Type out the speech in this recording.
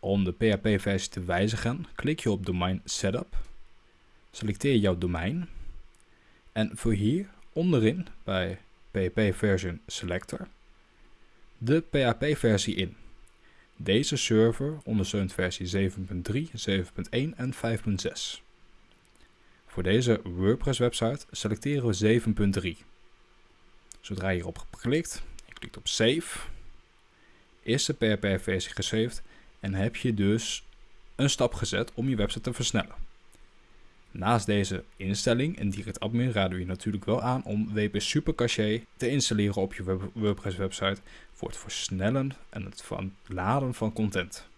Om de PHP-versie te wijzigen, klik je op Domain Setup, selecteer jouw domein en vul hier onderin bij PHP Version Selector de PHP-versie in. Deze server ondersteunt versie 7.3, 7.1 en 5.6. Voor deze WordPress website selecteren we 7.3. Zodra je hierop klikt en klikt op Save, is de PHP-versie gesaved en heb je dus een stap gezet om je website te versnellen. Naast deze instelling en Direct Admin raden we je natuurlijk wel aan om WP Supercache te installeren op je WordPress website voor het versnellen en het laden van content.